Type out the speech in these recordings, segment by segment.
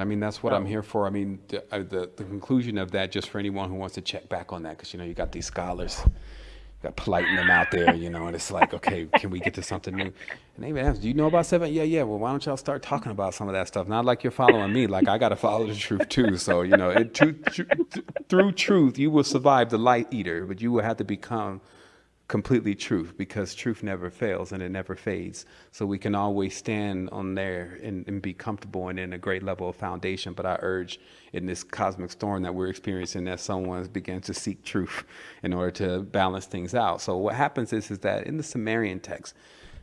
I mean, that's what I'm here for. I mean, the, uh, the, the conclusion of that, just for anyone who wants to check back on that, because, you know, you got these scholars, you got politing them out there, you know, and it's like, okay, can we get to something new? And they even ask, do you know about seven? Yeah, yeah. Well, why don't y'all start talking about some of that stuff? Not like you're following me, like I got to follow the truth too. So, you know, it, tru- tru- through truth, you will survive the light eater, but you will have to become completely truth because truth never fails and it never fades. So we can always stand on there and, and be comfortable and in a great level of foundation. But I urge in this cosmic storm that we're experiencing that someone begins to seek truth in order to balance things out. So what happens is, is that in the Sumerian text,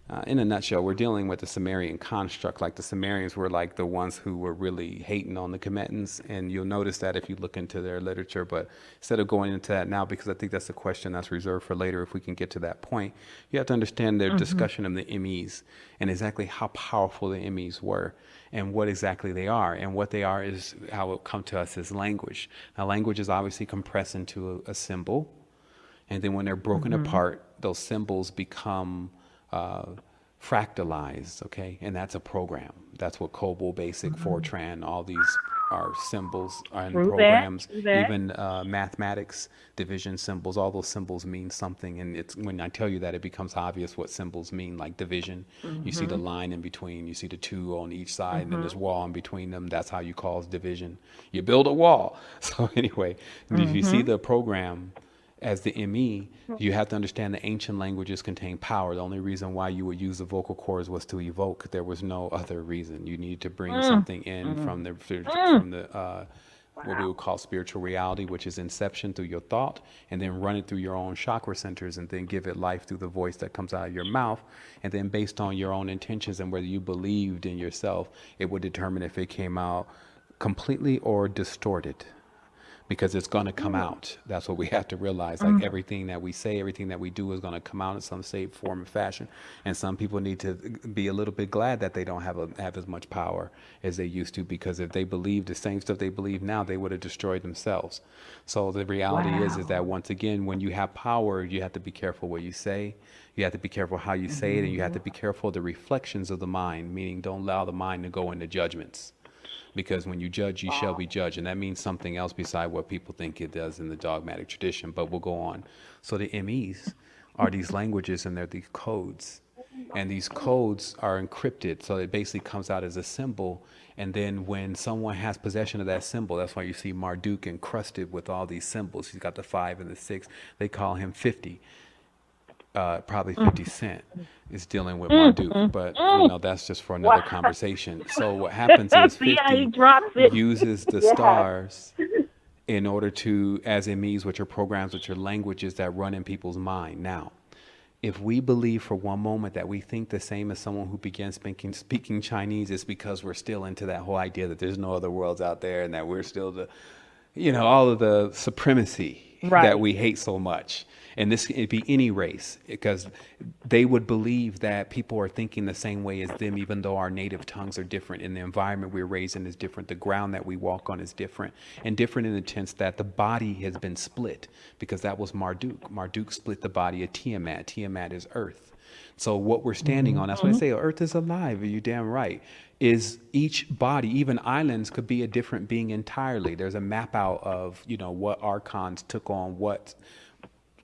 uh, in a nutshell, we're dealing with the Sumerian construct. Like the Sumerians were like the ones who were really hating on the Commentans, and you'll notice that if you look into their literature. But instead of going into that now, because I think that's a question that's reserved for later, if we can get to that point, you have to understand their discussion of the MEs and exactly how powerful the MEs were and what exactly they are. And what they are is how it come to us as language. Now, language is obviously compressed into a, a symbol, and then when they're broken apart, those symbols become uh, fractalized, okay? And that's a program. That's what COBOL, BASIC, Fortran, all these are symbols and True programs. That. Even uh, mathematics, division symbols, all those symbols mean something. And it's when I tell you that, it becomes obvious what symbols mean, like division. You see the line in between, you see the two on each side, and then this wall in between them. That's how you cause division. You build a wall. So, anyway, if you see the program, as the ME, you have to understand the ancient languages contain power. The only reason why you would use the vocal cords was to evoke. There was no other reason. You needed to bring mm. something in mm. from the mm. from the uh, what we would call spiritual reality, which is inception through your thought, and then run it through your own chakra centers, and then give it life through the voice that comes out of your mouth. And then, based on your own intentions and whether you believed in yourself, it would determine if it came out completely or distorted because it's going to come mm. out. That's what we have to realize. Like mm. everything that we say, everything that we do is going to come out in some shape, form, and fashion. And some people need to be a little bit glad that they don't have a, have as much power as they used to, because if they believed the same stuff they believe now, they would have destroyed themselves. So the reality is, is that once again, when you have power, you have to be careful what you say. You have to be careful how you say it, and you have to mm-hmm. be careful of the reflections of the mind. Meaning, don't allow the mind to go into judgments because when you judge, you shall be judged. And that means something else beside what people think it does in the dogmatic tradition, but we'll go on. So the MEs are these languages and they're these codes. And these codes are encrypted, so it basically comes out as a symbol. And then when someone has possession of that symbol, that's why you see Marduk encrusted with all these symbols. He's got the five and the six. They call him 50 uh, probably mm. 50 Cent is dealing with Marduk, mm. mm. but you know that's just for another conversation. So what happens is See how he 50 drops it? uses the stars in order to, as it means, which are programs, which are languages that run in people's mind. Now, if we believe for one moment that we think the same as someone who began speaking speaking Chinese, it's because we're still into that whole idea that there's no other worlds out there and that we're still the, you know, all of the supremacy that we hate so much. And this could be any race because they would believe that people are thinking the same way as them, even though our native tongues are different and the environment we're raised in is different. The ground that we walk on is different and different in the sense that the body has been split because that was Marduk. Marduk split the body of Tiamat. Tiamat is earth. So what we're standing mm-hmm. on, that's why I mm-hmm. say Earth is alive. Are you damn right? Is each body, even islands, could be a different being entirely. There's a map out of you know what archons took on what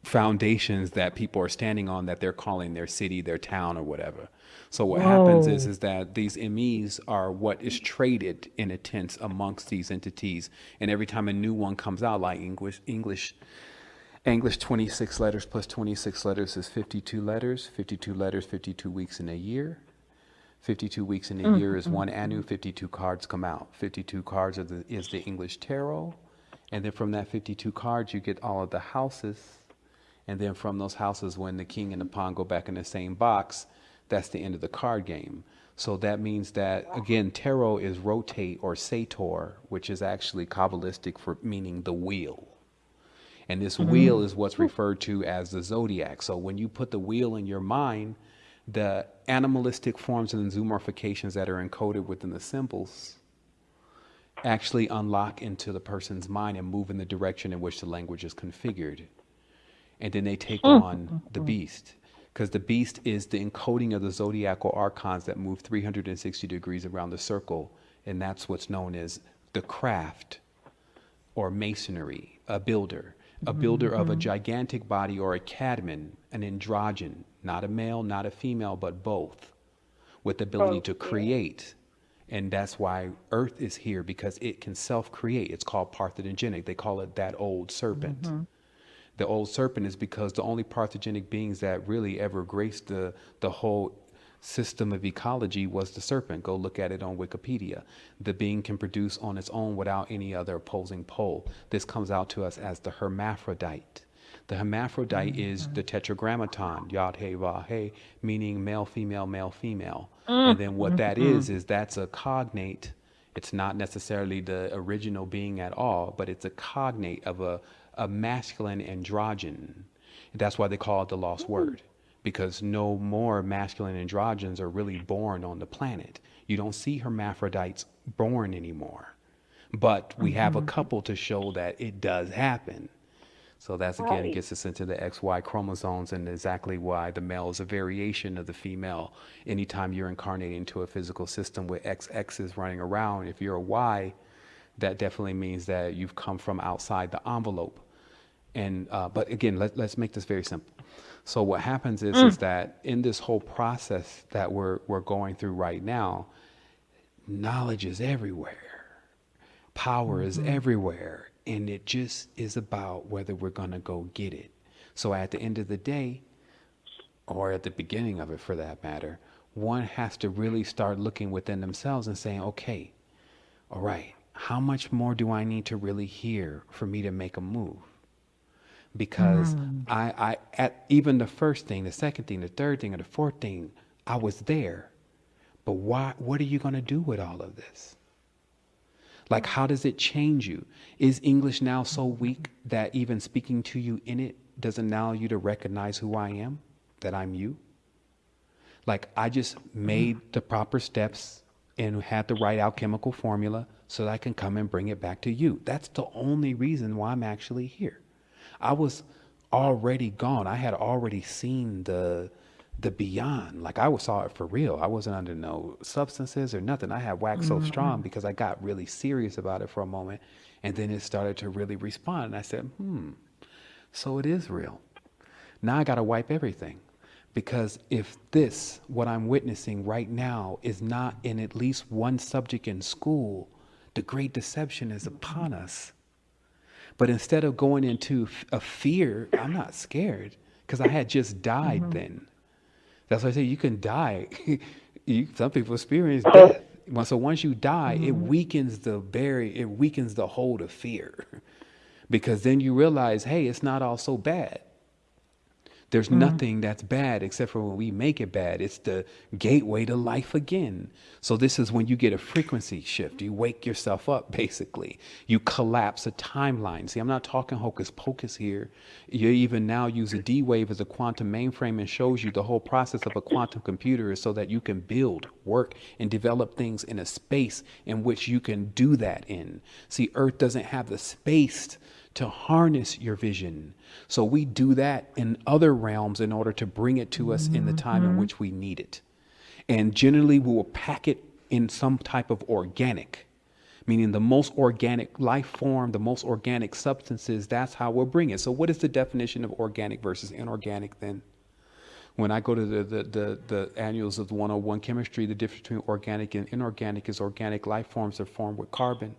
foundations that people are standing on that they're calling their city, their town, or whatever. So what happens is is that these MEs are what is traded in a tense amongst these entities, and every time a new one comes out, like English, English English 26 letters plus 26 letters is 52 letters. 52 letters, 52 weeks in a year. 52 weeks in a mm, year is mm, one annu. Mm. 52 cards come out. 52 cards are the, is the English tarot. And then from that 52 cards, you get all of the houses. And then from those houses, when the king and the pawn go back in the same box, that's the end of the card game. So that means that, again, tarot is rotate or sator, which is actually Kabbalistic for meaning the wheel. And this mm-hmm. wheel is what's referred to as the zodiac. So when you put the wheel in your mind, the animalistic forms and zoomorphications that are encoded within the symbols actually unlock into the person's mind and move in the direction in which the language is configured. And then they take hmm. on the beast. Because the beast is the encoding of the zodiacal archons that move 360 degrees around the circle and that's what's known as the craft or masonry, a builder, a builder of a mm-hmm. gigantic body or a Kadmon, an androgen, not a male, not a female, but both, with the ability to oh, create. And that's why Earth is here because it can self create. It's called parthenogenic. They call it that old serpent. Mm-hmm. The old serpent is because the only parthogenic beings that really ever graced the, the whole system of ecology was the serpent. Go look at it on Wikipedia. The being can produce on its own without any other opposing pole. This comes out to us as the hermaphrodite. The hermaphrodite mm-hmm. is the tetragrammaton, yod he va he, meaning male, female, male, female. And then what that mm-hmm. is is that's a cognate. It's not necessarily the original being at all, but it's a cognate of a, a masculine androgen. That's why they call it the lost mm-hmm. word because no more masculine androgens are really born on the planet. You don't see hermaphrodites born anymore. But we have a couple to show that it does happen. So that's again Right. gets us into the XY chromosomes and exactly why the male is a variation of the female. Anytime you're incarnating into a physical system with XX is running around, if you're a Y, that definitely means that you've come from outside the envelope. And uh, but again, let, let's make this very simple. So what happens is is mm. that in this whole process that we're we're going through right now, knowledge is everywhere, power is mm-hmm. everywhere, and it just is about whether we're gonna go get it. So at the end of the day, or at the beginning of it for that matter, one has to really start looking within themselves and saying, okay, all right, how much more do I need to really hear for me to make a move? Because mm. I, I, at even the first thing, the second thing, the third thing, or the fourth thing, I was there. But why, what are you going to do with all of this? Like, how does it change you? Is English now so weak that even speaking to you in it doesn't allow you to recognize who I am, that I'm you? Like, I just made mm. the proper steps and had the right alchemical formula so that I can come and bring it back to you. That's the only reason why I'm actually here. I was already gone. I had already seen the the beyond. Like I was- saw it for real. I wasn't under no substances or nothing. I had waxed so strong because I got really serious about it for a moment, and then it started to really respond. And I said, "Hmm, so it is real." Now I got to wipe everything. Because if this, what I'm witnessing right now, is not in at least one subject in school, the great deception is upon us. But instead of going into a fear, I'm not scared because I had just died mm-hmm. then. That's why I say you can die. you, some people experience uh-huh. death. So once you die, it mm-hmm. weakens the barrier, it weakens the hold of fear. because then you realize, hey, it's not all so bad. There's mm-hmm. nothing that's bad except for when we make it bad. It's the gateway to life again. So this is when you get a frequency shift. You wake yourself up, basically. You collapse a timeline. See, I'm not talking hocus pocus here. You even now use a D wave as a quantum mainframe and shows you the whole process of a quantum computer is so that you can build, work, and develop things in a space in which you can do that in. See, Earth doesn't have the space to harness your vision. So we do that in other realms in order to bring it to us in the time in mm-hmm. which we need it. And generally, we will pack it in some type of organic, meaning the most organic life form, the most organic substances, that's how we'll bring it. So, what is the definition of organic versus inorganic then? When I go to the, the, the, the annuals of the 101 chemistry, the difference between organic and inorganic is organic life forms are formed with carbon.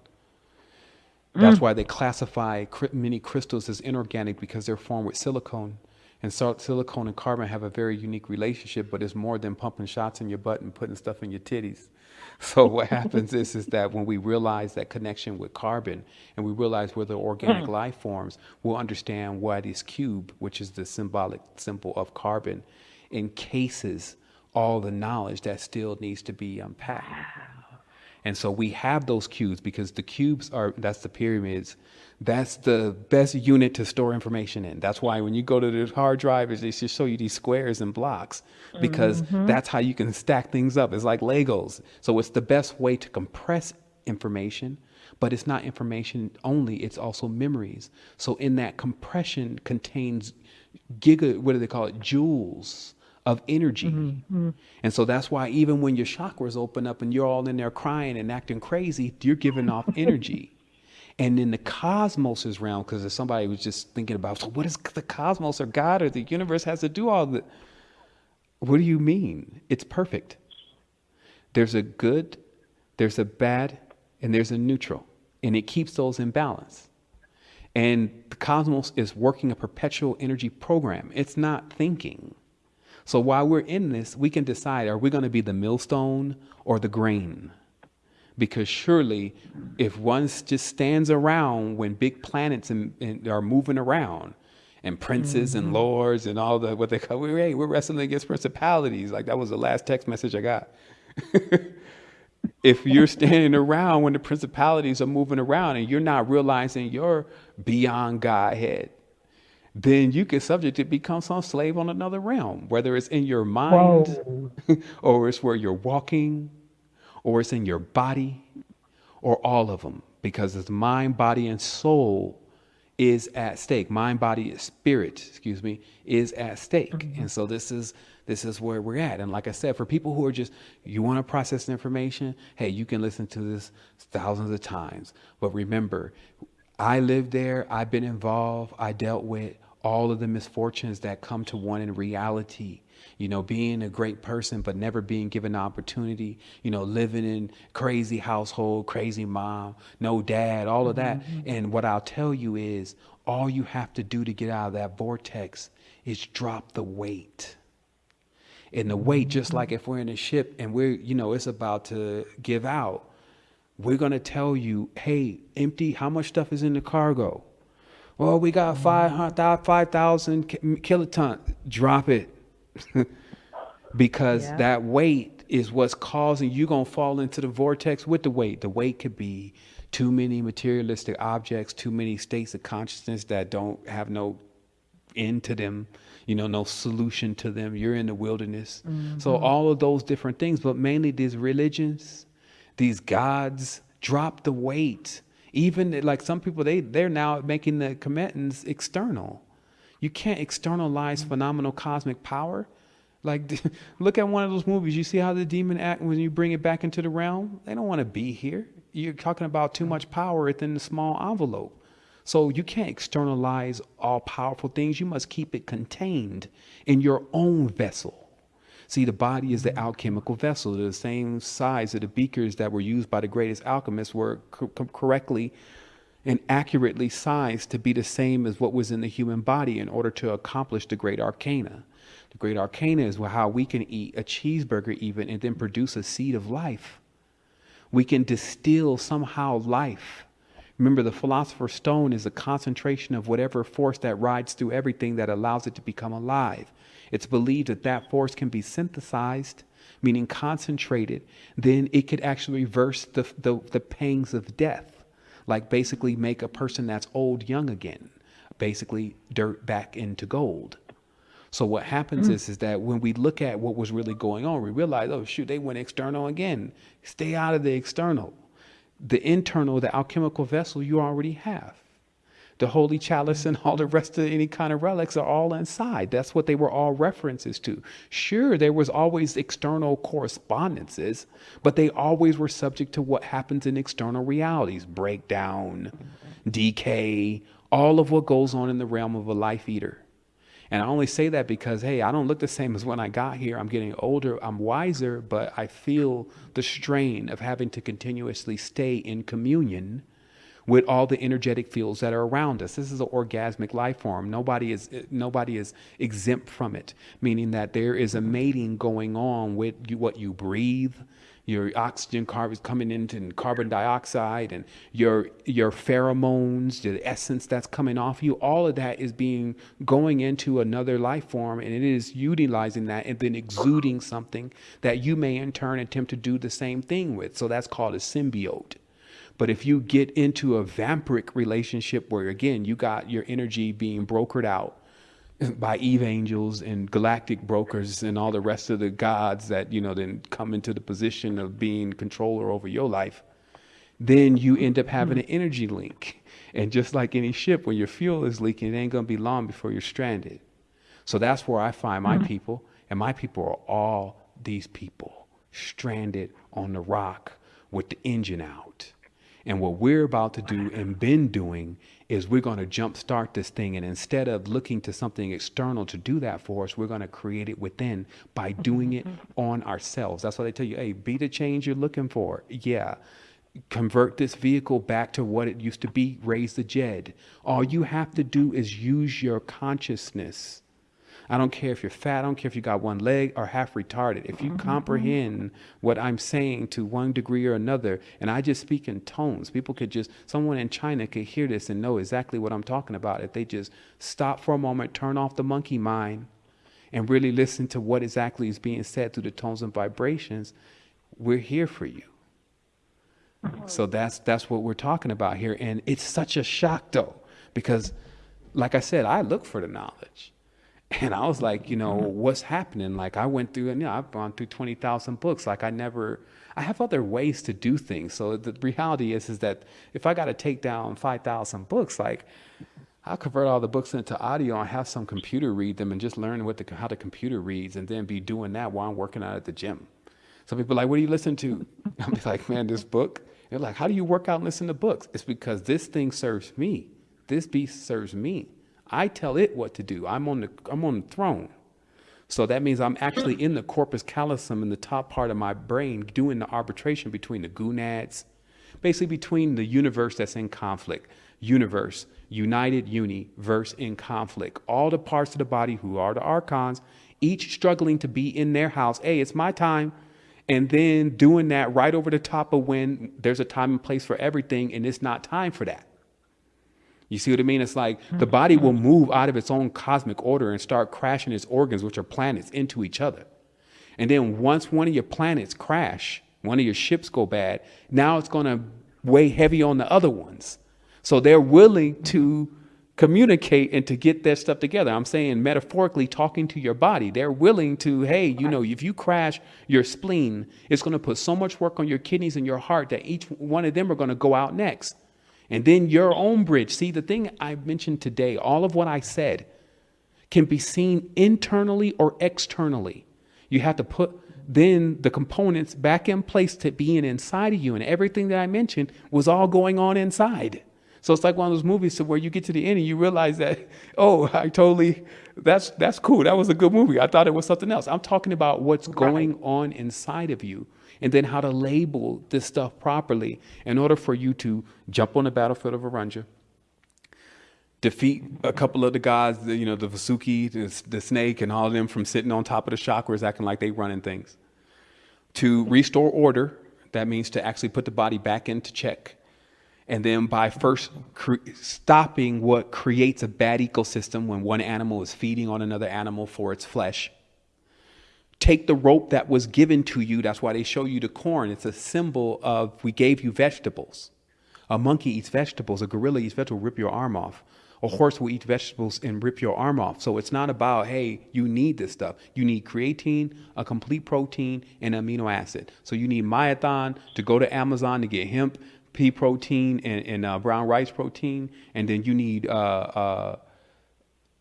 That's mm. why they classify many crystals as inorganic because they're formed with silicone. And so silicone and carbon have a very unique relationship, but it's more than pumping shots in your butt and putting stuff in your titties. So what happens is, is that when we realize that connection with carbon and we realize we're the organic mm. life forms, we'll understand why this cube, which is the symbolic symbol of carbon, encases all the knowledge that still needs to be unpacked. And so we have those cubes because the cubes are that's the pyramids. That's the best unit to store information in. That's why when you go to the hard drive, they just show you these squares and blocks because mm-hmm. that's how you can stack things up. It's like Legos. So it's the best way to compress information, but it's not information only, it's also memories. So in that compression contains giga what do they call it? Joules of energy. Mm-hmm, mm-hmm. And so that's why even when your chakras open up and you're all in there crying and acting crazy, you're giving off energy. And in the cosmos' is realm, because if somebody was just thinking about, so what does the cosmos or God or the universe has to do all that? What do you mean? It's perfect. There's a good, there's a bad, and there's a neutral. And it keeps those in balance. And the cosmos is working a perpetual energy program. It's not thinking. So while we're in this, we can decide are we going to be the millstone or the grain? Because surely, if one just stands around when big planets and, and are moving around, and princes mm-hmm. and lords and all the what they call, we're, hey, we're wrestling against principalities. Like that was the last text message I got. if you're standing around when the principalities are moving around and you're not realizing you're beyond Godhead, then you get subject to become some slave on another realm, whether it's in your mind or it's where you're walking or it's in your body or all of them because it's mind, body, and soul is at stake. Mind, body, spirit, excuse me, is at stake. Mm-hmm. And so this is this is where we're at. And like I said, for people who are just you want to process information, hey, you can listen to this thousands of times. But remember, I lived there, I've been involved, I dealt with all of the misfortunes that come to one in reality you know, being a great person, but never being given the opportunity, you know, living in crazy household, crazy mom, no dad, all of that. Mm-hmm. And what I'll tell you is all you have to do to get out of that vortex is drop the weight. And the weight, just mm-hmm. like if we're in a ship and we're, you know, it's about to give out, we're going to tell you, hey, empty, how much stuff is in the cargo? Well, we got 5,000 5, kilotons. Drop it. because yeah. that weight is what's causing you going to fall into the vortex with the weight. The weight could be too many materialistic objects, too many states of consciousness that don't have no end to them, you know, no solution to them. You're in the wilderness. Mm-hmm. So all of those different things, but mainly these religions, these gods drop the weight. Even like some people, they they're now making the commitments external. You can't externalize phenomenal cosmic power. Like, look at one of those movies. You see how the demon act when you bring it back into the realm? They don't want to be here. You're talking about too much power within the small envelope. So you can't externalize all powerful things. You must keep it contained in your own vessel. See, the body is the alchemical vessel. The same size of the beakers that were used by the greatest alchemists were co- correctly and accurately sized to be the same as what was in the human body in order to accomplish the great arcana. The great arcana is how we can eat a cheeseburger, even, and then produce a seed of life. We can distill somehow life. Remember, the philosopher's stone is a concentration of whatever force that rides through everything that allows it to become alive. It's believed that that force can be synthesized, meaning concentrated, then it could actually reverse the, the, the pangs of death like basically make a person that's old young again, basically dirt back into gold. So what happens mm. is is that when we look at what was really going on, we realize, oh shoot, they went external again. Stay out of the external. The internal, the alchemical vessel you already have the holy chalice and all the rest of any kind of relics are all inside. That's what they were all references to. Sure, there was always external correspondences, but they always were subject to what happens in external realities breakdown, decay, all of what goes on in the realm of a life eater. And I only say that because, hey, I don't look the same as when I got here. I'm getting older, I'm wiser, but I feel the strain of having to continuously stay in communion with all the energetic fields that are around us. This is an orgasmic life form. Nobody is nobody is exempt from it, meaning that there is a mating going on with you, what you breathe, your oxygen carbons coming into and carbon dioxide and your your pheromones, the essence that's coming off you, all of that is being going into another life form and it is utilizing that and then exuding something that you may in turn attempt to do the same thing with. So that's called a symbiote. But if you get into a vampiric relationship where, again, you got your energy being brokered out by Eve angels and galactic brokers and all the rest of the gods that, you know, then come into the position of being controller over your life, then you end up having an energy link. And just like any ship, when your fuel is leaking, it ain't going to be long before you're stranded. So that's where I find my mm-hmm. people And my people are all these people stranded on the rock with the engine out. And what we're about to do and been doing is we're going to jumpstart this thing. And instead of looking to something external to do that for us, we're going to create it within by mm-hmm. doing it on ourselves. That's why they tell you, hey, be the change you're looking for. Yeah. Convert this vehicle back to what it used to be, raise the Djed. All you have to do is use your consciousness I don't care if you're fat, I don't care if you got one leg or half retarded. If you mm-hmm, comprehend mm-hmm. what I'm saying to one degree or another, and I just speak in tones, people could just, someone in China could hear this and know exactly what I'm talking about if they just stop for a moment, turn off the monkey mind, and really listen to what exactly is being said through the tones and vibrations. We're here for you. So that's that's what we're talking about here, and it's such a shock though, because, like I said, I look for the knowledge. And I was like, you know, mm-hmm. what's happening? Like I went through and you know, I've gone through 20,000 books. Like I never, I have other ways to do things. So the reality is, is that if I got to take down 5,000 books, like I'll convert all the books into audio and have some computer read them and just learn what the, how the computer reads and then be doing that while I'm working out at the gym. Some people are like, what do you listen to? I'll be like, man, this book. They're like, how do you work out and listen to books? It's because this thing serves me. This beast serves me. I tell it what to do. I'm on the I'm on the throne. So that means I'm actually in the corpus callosum in the top part of my brain doing the arbitration between the gonads, basically between the universe that's in conflict, universe, united uni, verse in conflict. All the parts of the body who are the archons, each struggling to be in their house. Hey, it's my time. And then doing that right over the top of when there's a time and place for everything, and it's not time for that. You see what I mean? It's like the body will mm-hmm. move out of its own cosmic order and start crashing its organs, which are planets, into each other. And then once one of your planets crash, one of your ships go bad, now it's going to weigh heavy on the other ones. So they're willing to communicate and to get their stuff together. I'm saying metaphorically talking to your body. They're willing to, hey, you know, if you crash your spleen, it's going to put so much work on your kidneys and your heart that each one of them are going to go out next. And then your own bridge. See, the thing I mentioned today, all of what I said can be seen internally or externally. You have to put then the components back in place to being inside of you. And everything that I mentioned was all going on inside. So it's like one of those movies to where you get to the end and you realize that, oh, I totally, that's that's cool. That was a good movie. I thought it was something else. I'm talking about what's going on inside of you and then how to label this stuff properly in order for you to jump on the battlefield of Arjuna, defeat a couple of the guys, you know, the Vasuki, the, the snake, and all of them from sitting on top of the chakras acting like they running things. To restore order, that means to actually put the body back into check. And then by first stopping what creates a bad ecosystem when one animal is feeding on another animal for its flesh, take the rope that was given to you. That's why they show you the corn. It's a symbol of we gave you vegetables. A monkey eats vegetables. A gorilla eats vegetables, rip your arm off. A horse will eat vegetables and rip your arm off. So it's not about, hey, you need this stuff. You need creatine, a complete protein, and amino acid. So you need myothon to go to Amazon to get hemp, pea protein, and, and uh, brown rice protein. And then you need uh, uh,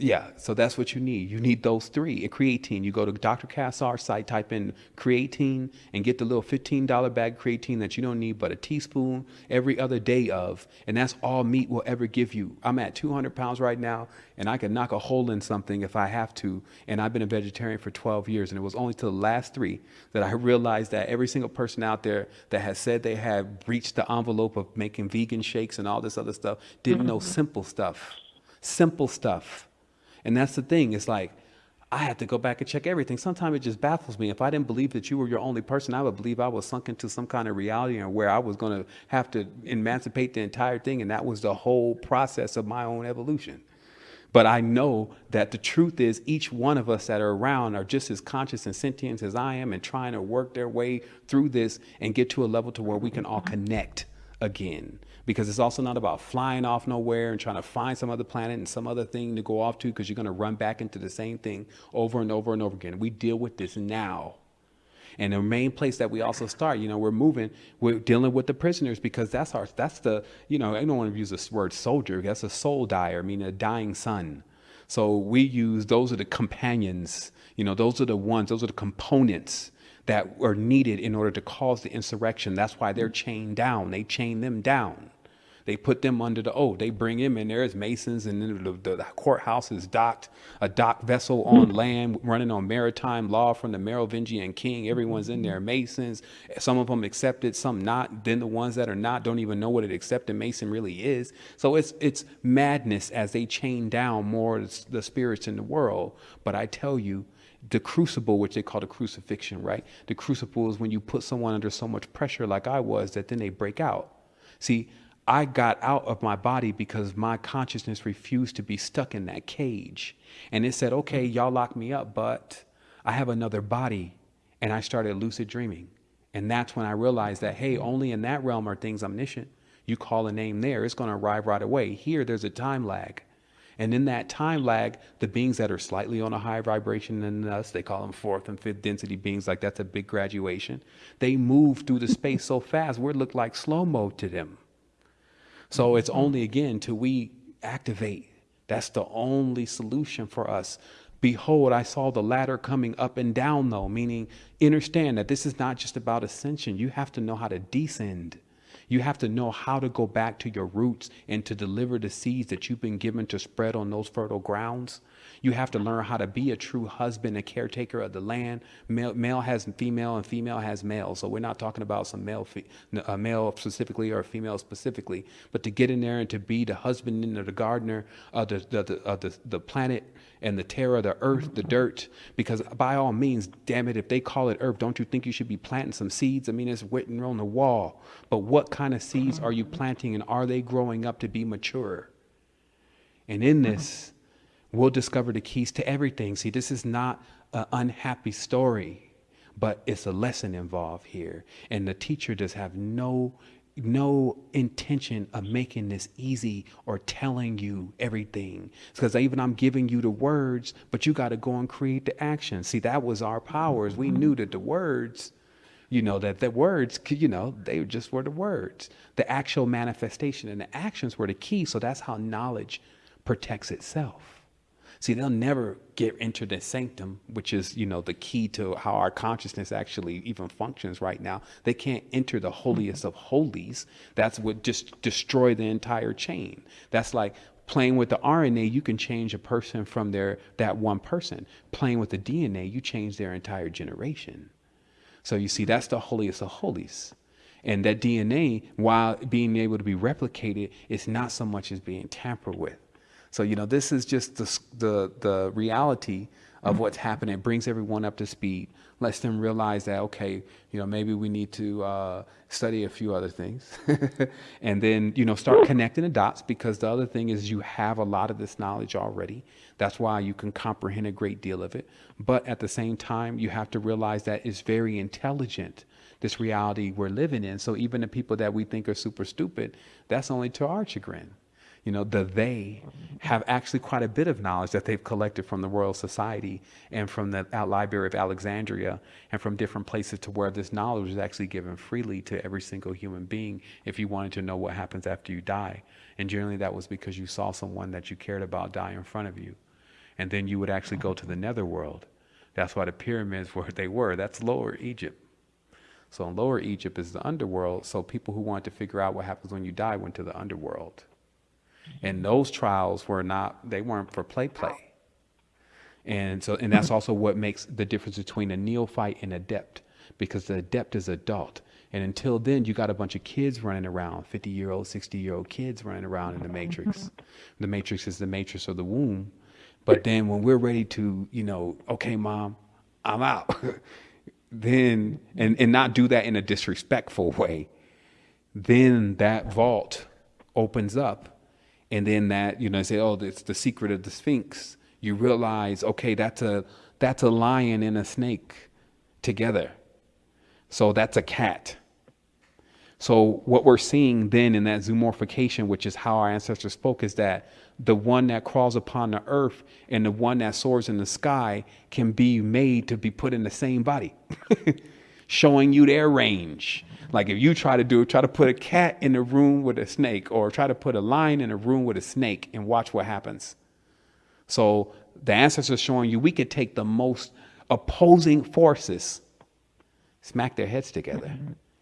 yeah, so that's what you need. You need those three. A creatine. You go to Dr. Kassar's site, type in creatine, and get the little $15 bag creatine that you don't need but a teaspoon every other day of. And that's all meat will ever give you. I'm at 200 pounds right now, and I can knock a hole in something if I have to. And I've been a vegetarian for 12 years, and it was only to the last three that I realized that every single person out there that has said they have breached the envelope of making vegan shakes and all this other stuff didn't know mm-hmm. simple stuff. Simple stuff and that's the thing. It's like, I had to go back and check everything. Sometimes it just baffles me. If I didn't believe that you were your only person, I would believe I was sunk into some kind of reality and where I was going to have to emancipate the entire thing. And that was the whole process of my own evolution. But I know that the truth is each one of us that are around are just as conscious and sentient as I am and trying to work their way through this and get to a level to where we can all connect again because it's also not about flying off nowhere and trying to find some other planet and some other thing to go off to because you're going to run back into the same thing over and over and over again. We deal with this now. And the main place that we also start, you know, we're moving, we're dealing with the prisoners because that's our, that's the, you know, I don't want to use the word soldier, that's a soul dyer, mean a dying sun. So we use those are the companions, you know, those are the ones, those are the components that are needed in order to cause the insurrection. That's why they're chained down. They chain them down. They put them under the oath. They bring him in there as masons, and then the, the, the courthouse is docked, a dock vessel on hmm. land, running on maritime law from the Merovingian king. Everyone's in there, hmm. masons. Some of them accepted, some not. Then the ones that are not don't even know what an accepted mason really is. So it's it's madness as they chain down more the spirits in the world. But I tell you, the crucible, which they call the crucifixion, right? The crucible is when you put someone under so much pressure, like I was, that then they break out. See, I got out of my body because my consciousness refused to be stuck in that cage. And it said, okay, y'all lock me up, but I have another body. And I started lucid dreaming. And that's when I realized that, hey, only in that realm are things omniscient. You call a name there, it's going to arrive right away. Here, there's a time lag. And in that time lag, the beings that are slightly on a higher vibration than us, they call them fourth and fifth density beings, like that's a big graduation. They move through the space so fast, we look like slow mo to them. So it's only again till we activate. That's the only solution for us. Behold, I saw the ladder coming up and down, though, meaning understand that this is not just about ascension. You have to know how to descend. You have to know how to go back to your roots and to deliver the seeds that you've been given to spread on those fertile grounds. You have to learn how to be a true husband a caretaker of the land. Male, male has female and female has male. So we're not talking about some male, uh, male specifically or female specifically, but to get in there and to be the husband and the gardener of the, the, the, of the, the planet and the terra, the earth, the dirt. Because by all means, damn it, if they call it earth, don't you think you should be planting some seeds? I mean, it's written on the wall. But what kind of seeds are you planting and are they growing up to be mature? And in this, we'll discover the keys to everything. See, this is not an unhappy story, but it's a lesson involved here. And the teacher does have no no intention of making this easy or telling you everything. Because even I'm giving you the words, but you got to go and create the action. See, that was our powers. We knew that the words, you know, that the words, you know, they just were the words. The actual manifestation and the actions were the key. So that's how knowledge protects itself. See, they'll never get into the sanctum, which is, you know, the key to how our consciousness actually even functions right now. They can't enter the holiest of holies. That's what just destroy the entire chain. That's like playing with the RNA, you can change a person from their that one person. Playing with the DNA, you change their entire generation. So you see, that's the holiest of holies. And that DNA, while being able to be replicated, is not so much as being tampered with. So, you know, this is just the, the, the reality of what's happening. It brings everyone up to speed, lets them realize that, okay, you know, maybe we need to uh, study a few other things. and then, you know, start connecting the dots because the other thing is you have a lot of this knowledge already. That's why you can comprehend a great deal of it. But at the same time, you have to realize that it's very intelligent this reality we're living in. So even the people that we think are super stupid, that's only to our chagrin you know, the they have actually quite a bit of knowledge that they've collected from the Royal Society and from the Library of Alexandria and from different places to where this knowledge is actually given freely to every single human being if you wanted to know what happens after you die. And generally that was because you saw someone that you cared about die in front of you. And then you would actually go to the netherworld. That's why the pyramids were they were. That's lower Egypt. So in lower Egypt is the underworld. So people who wanted to figure out what happens when you die went to the underworld. And those trials were not, they weren't for play play. And so, and that's also what makes the difference between a neophyte and adept, because the adept is adult. And until then, you got a bunch of kids running around, 50 year old, 60 year old kids running around in the matrix. the matrix is the matrix of the womb. But then when we're ready to, you know, okay, mom, I'm out, then, and, and not do that in a disrespectful way, then that vault opens up and then that you know say oh it's the secret of the sphinx. You realize okay that's a that's a lion and a snake together. So that's a cat. So what we're seeing then in that zoomorphication which is how our ancestors spoke is that the one that crawls upon the earth and the one that soars in the sky can be made to be put in the same body showing you their range. Like if you try to do it, try to put a cat in a room with a snake or try to put a lion in a room with a snake and watch what happens. So the ancestors showing you we could take the most opposing forces, smack their heads together,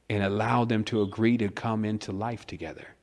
and allow them to agree to come into life together.